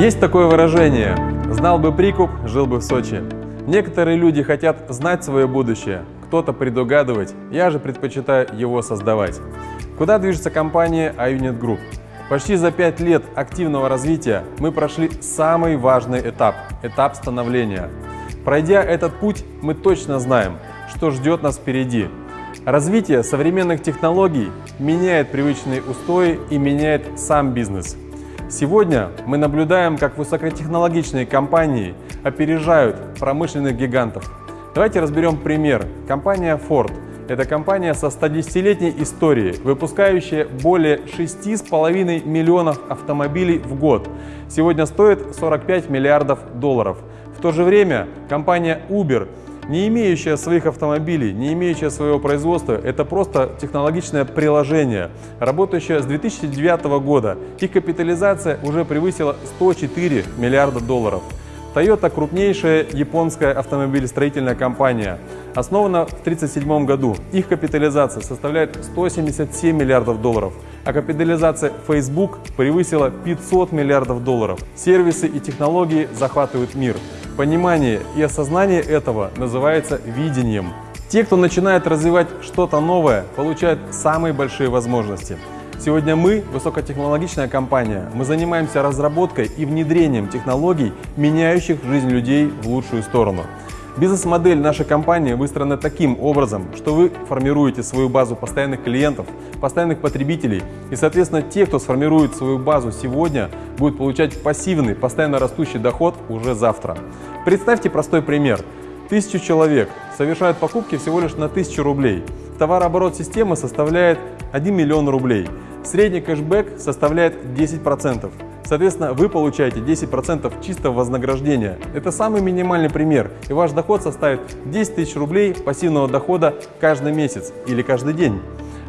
Есть такое выражение «знал бы прикуп, жил бы в Сочи». Некоторые люди хотят знать свое будущее, кто-то предугадывать, я же предпочитаю его создавать. Куда движется компания iUnit Group? Почти за пять лет активного развития мы прошли самый важный этап – этап становления. Пройдя этот путь, мы точно знаем, что ждет нас впереди. Развитие современных технологий меняет привычные устои и меняет сам бизнес – Сегодня мы наблюдаем, как высокотехнологичные компании опережают промышленных гигантов. Давайте разберем пример. Компания Ford – это компания со 110-летней историей, выпускающая более 6,5 миллионов автомобилей в год. Сегодня стоит 45 миллиардов долларов. В то же время компания Uber – не имеющая своих автомобилей, не имеющая своего производства, это просто технологичное приложение, работающее с 2009 года. Их капитализация уже превысила 104 миллиарда долларов. Toyota – крупнейшая японская автомобилестроительная компания. Основана в 1937 году. Их капитализация составляет 177 миллиардов долларов, а капитализация Facebook превысила 500 миллиардов долларов. Сервисы и технологии захватывают мир. Понимание и осознание этого называется видением. Те, кто начинает развивать что-то новое, получают самые большие возможности. Сегодня мы высокотехнологичная компания. Мы занимаемся разработкой и внедрением технологий, меняющих жизнь людей в лучшую сторону. Бизнес-модель нашей компании выстроена таким образом, что вы формируете свою базу постоянных клиентов, постоянных потребителей, и, соответственно, те, кто сформирует свою базу сегодня, будут получать пассивный, постоянно растущий доход уже завтра. Представьте простой пример. Тысячу человек совершают покупки всего лишь на 1000 рублей. Товарооборот системы составляет 1 миллион рублей. Средний кэшбэк составляет 10%. Соответственно, вы получаете 10% чистого вознаграждения. Это самый минимальный пример, и ваш доход составит 10 тысяч рублей пассивного дохода каждый месяц или каждый день.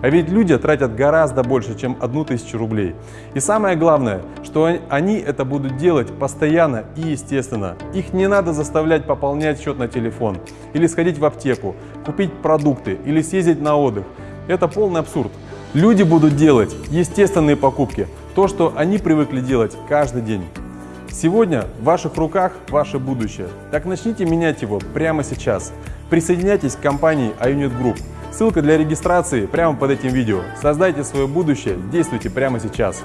А ведь люди тратят гораздо больше, чем одну тысячу рублей. И самое главное, что они это будут делать постоянно и естественно. Их не надо заставлять пополнять счет на телефон, или сходить в аптеку, купить продукты, или съездить на отдых. Это полный абсурд. Люди будут делать естественные покупки, то, что они привыкли делать каждый день. Сегодня в ваших руках ваше будущее. Так начните менять его прямо сейчас. Присоединяйтесь к компании iUnit Group. Ссылка для регистрации прямо под этим видео. Создайте свое будущее, действуйте прямо сейчас.